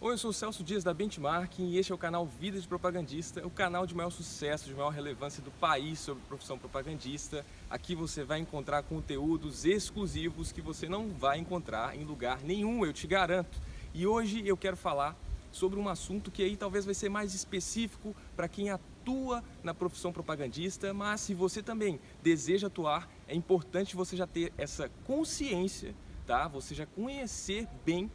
Oi, eu sou o Celso Dias da Benchmarking e este é o canal Vida de Propagandista, o canal de maior sucesso, de maior relevância do país sobre profissão propagandista. Aqui você vai encontrar conteúdos exclusivos que você não vai encontrar em lugar nenhum, eu te garanto. E hoje eu quero falar sobre um assunto que aí talvez vai ser mais específico para quem atua na profissão propagandista, mas se você também deseja atuar, é importante você já ter essa consciência, tá? Você já conhecer bem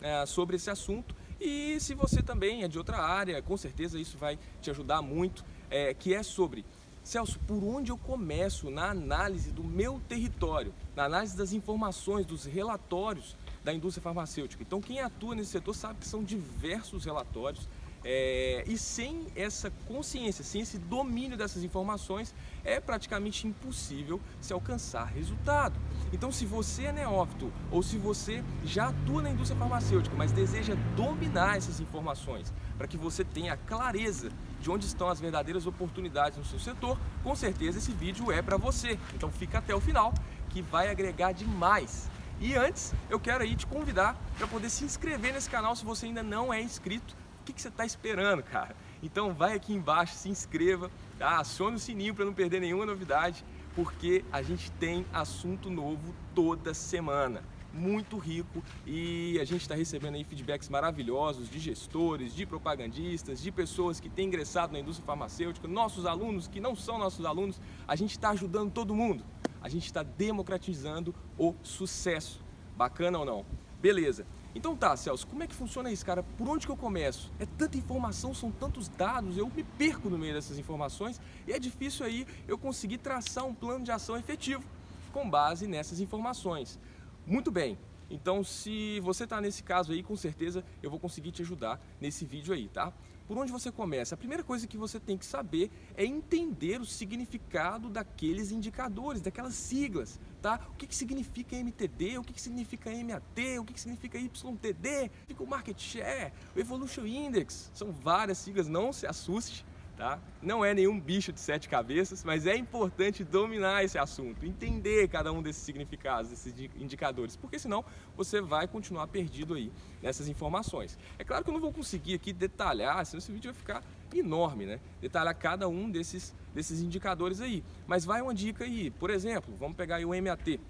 é, sobre esse assunto e se você também é de outra área, com certeza isso vai te ajudar muito, é, que é sobre, Celso, por onde eu começo na análise do meu território, na análise das informações, dos relatórios da indústria farmacêutica. Então quem atua nesse setor sabe que são diversos relatórios, é, e sem essa consciência, sem esse domínio dessas informações, é praticamente impossível se alcançar resultado. Então, se você é neófito ou se você já atua na indústria farmacêutica, mas deseja dominar essas informações para que você tenha clareza de onde estão as verdadeiras oportunidades no seu setor, com certeza esse vídeo é para você. Então, fica até o final que vai agregar demais. E antes, eu quero aí te convidar para poder se inscrever nesse canal se você ainda não é inscrito que, que você está esperando, cara? Então vai aqui embaixo, se inscreva, tá? acione o sininho para não perder nenhuma novidade, porque a gente tem assunto novo toda semana muito rico e a gente está recebendo aí feedbacks maravilhosos de gestores, de propagandistas, de pessoas que têm ingressado na indústria farmacêutica, nossos alunos que não são nossos alunos, a gente está ajudando todo mundo, a gente está democratizando o sucesso. Bacana ou não? Beleza. Então tá, Celso, como é que funciona isso, cara? Por onde que eu começo? É tanta informação, são tantos dados, eu me perco no meio dessas informações e é difícil aí eu conseguir traçar um plano de ação efetivo com base nessas informações. Muito bem, então se você está nesse caso aí, com certeza eu vou conseguir te ajudar nesse vídeo aí, tá? Por onde você começa? A primeira coisa que você tem que saber é entender o significado daqueles indicadores, daquelas siglas, tá? O que, que significa MTD, o que, que significa MAT, o que, que significa YTD, o Market Share, o Evolution Index, são várias siglas, não se assuste, tá? Não é nenhum bicho de sete cabeças, mas é importante dominar esse assunto, entender cada um desses significados, desses indicadores, porque senão você vai continuar perdido aí nessas informações. É claro que eu não vou conseguir aqui detalhar, senão esse vídeo vai ficar enorme, né? Detalhar cada um desses, desses indicadores aí. Mas vai uma dica aí, por exemplo, vamos pegar o MAT,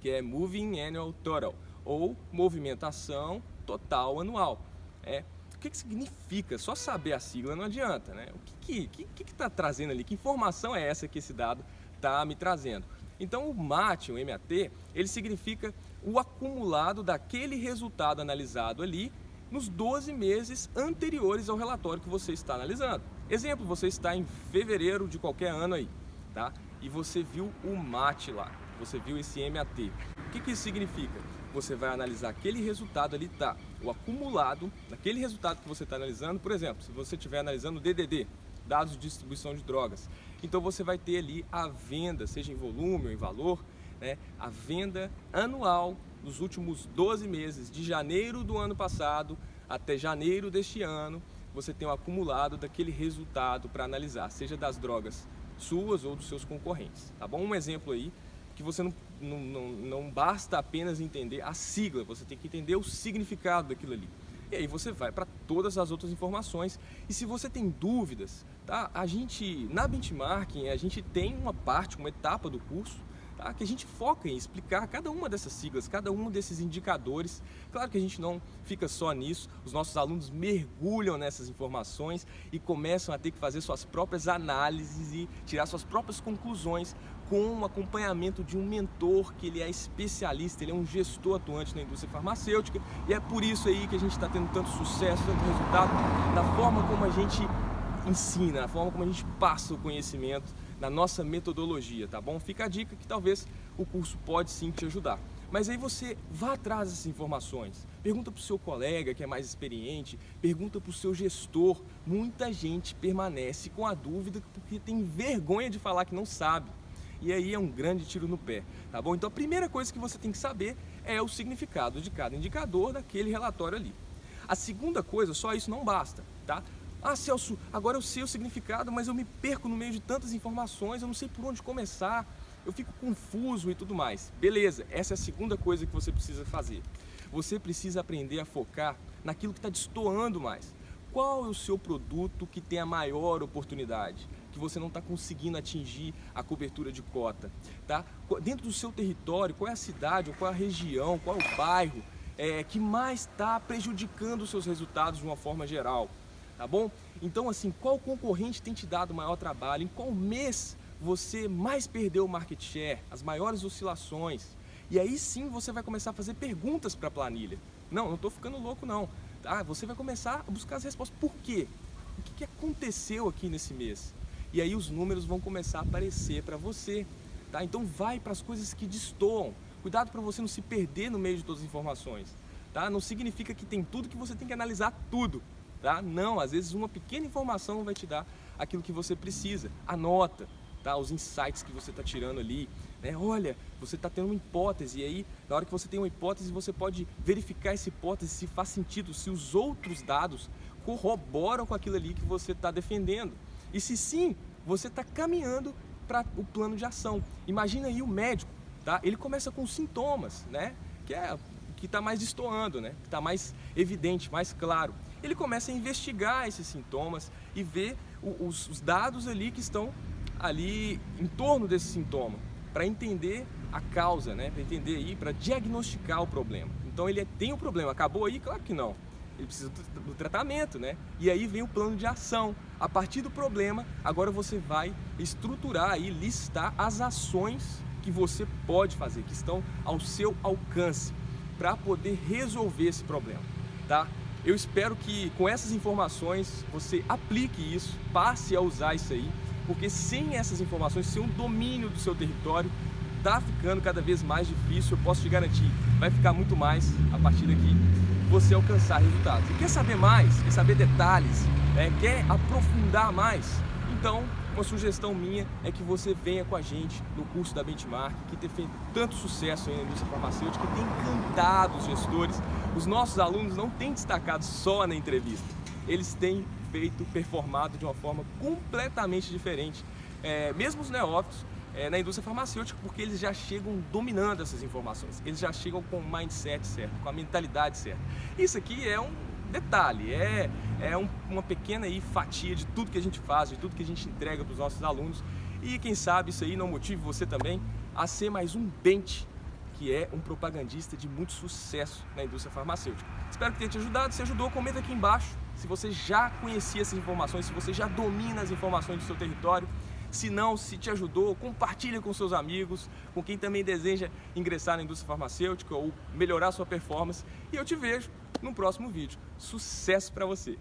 que é Moving Annual Total, ou movimentação total anual. É, o que, que significa? Só saber a sigla não adianta, né? O que está que, que, que tá trazendo ali? Que informação é essa que esse dado está me trazendo? Então o MAT, o MAT, ele significa o acumulado daquele resultado analisado ali nos 12 meses anteriores ao relatório que você está analisando. Exemplo, você está em fevereiro de qualquer ano aí, tá? E você viu o MAT lá, você viu esse MAT. O que, que isso significa? Você vai analisar aquele resultado ali, tá? O acumulado daquele resultado que você está analisando, por exemplo, se você estiver analisando o DDD, dados de distribuição de drogas, então você vai ter ali a venda, seja em volume ou em valor, né? A venda anual nos últimos 12 meses, de janeiro do ano passado até janeiro deste ano, você tem um acumulado daquele resultado para analisar, seja das drogas suas ou dos seus concorrentes, tá bom? Um exemplo aí que você não, não, não, não basta apenas entender a sigla, você tem que entender o significado daquilo ali. E aí você vai para todas as outras informações. E se você tem dúvidas, tá? A gente, na benchmarking, a gente tem uma parte, uma etapa do curso tá? que a gente foca em explicar cada uma dessas siglas, cada um desses indicadores. Claro que a gente não fica só nisso, os nossos alunos mergulham nessas informações e começam a ter que fazer suas próprias análises e tirar suas próprias conclusões com o acompanhamento de um mentor que ele é especialista, ele é um gestor atuante na indústria farmacêutica e é por isso aí que a gente está tendo tanto sucesso, tanto resultado na forma como a gente ensina, na forma como a gente passa o conhecimento na nossa metodologia, tá bom? Fica a dica que talvez o curso pode sim te ajudar. Mas aí você vá atrás dessas informações, pergunta para o seu colega que é mais experiente, pergunta para o seu gestor. Muita gente permanece com a dúvida porque tem vergonha de falar que não sabe. E aí é um grande tiro no pé, tá bom? Então a primeira coisa que você tem que saber é o significado de cada indicador daquele relatório ali. A segunda coisa, só isso não basta, tá? Ah, Celso, agora eu sei o significado, mas eu me perco no meio de tantas informações, eu não sei por onde começar, eu fico confuso e tudo mais. Beleza, essa é a segunda coisa que você precisa fazer. Você precisa aprender a focar naquilo que está destoando mais. Qual é o seu produto que tem a maior oportunidade? Que você não está conseguindo atingir a cobertura de cota, tá? Dentro do seu território, qual é a cidade, qual é a região, qual é o bairro é, que mais está prejudicando os seus resultados de uma forma geral, tá bom? Então, assim, qual concorrente tem te dado maior trabalho? Em qual mês você mais perdeu o market share, as maiores oscilações? E aí sim você vai começar a fazer perguntas para a planilha. Não, não estou ficando louco não. Tá? Você vai começar a buscar as respostas. Por quê? O que aconteceu aqui nesse mês? E aí os números vão começar a aparecer para você. Tá? Então vai para as coisas que destoam. Cuidado para você não se perder no meio de todas as informações. Tá? Não significa que tem tudo que você tem que analisar tudo. Tá? Não, às vezes uma pequena informação vai te dar aquilo que você precisa. Anota tá? os insights que você está tirando ali. Né? Olha, você está tendo uma hipótese e aí, na hora que você tem uma hipótese, você pode verificar essa hipótese se faz sentido, se os outros dados corroboram com aquilo ali que você está defendendo. E se sim, você está caminhando para o plano de ação. Imagina aí o médico, tá? ele começa com sintomas, né? que é que está mais destoando, né? que está mais evidente, mais claro. Ele começa a investigar esses sintomas e ver os, os dados ali que estão ali em torno desse sintoma, para entender a causa, né? para entender aí, para diagnosticar o problema. Então ele é, tem o um problema, acabou aí? Claro que não. Ele precisa do, tratamento, né? E aí vem o plano de ação. A partir do problema, agora você vai estruturar e listar as ações que você pode fazer, que estão ao seu alcance, para poder resolver esse problema, tá? Eu espero que com essas informações você aplique isso, passe a usar isso aí porque sem essas informações, sem um domínio do seu território, está ficando cada vez mais difícil, eu posso te garantir, vai ficar muito mais a partir daqui você alcançar resultados. E quer saber mais, quer saber detalhes, né? quer aprofundar mais? Então, uma sugestão minha é que você venha com a gente no curso da Benchmark, que tem feito tanto sucesso na indústria farmacêutica, que tem encantado os gestores. Os nossos alunos não têm destacado só na entrevista, eles têm feito, performado de uma forma completamente diferente. É, mesmo os neófitos é, na indústria farmacêutica, porque eles já chegam dominando essas informações, eles já chegam com o mindset certo, com a mentalidade certa. Isso aqui é um detalhe, é, é um, uma pequena aí, fatia de tudo que a gente faz, de tudo que a gente entrega para os nossos alunos e quem sabe isso aí não motive você também a ser mais um bench que é um propagandista de muito sucesso na indústria farmacêutica. Espero que tenha te ajudado, se ajudou, comenta aqui embaixo se você já conhecia essas informações, se você já domina as informações do seu território, se não, se te ajudou, compartilha com seus amigos, com quem também deseja ingressar na indústria farmacêutica ou melhorar sua performance. E eu te vejo no próximo vídeo. Sucesso para você!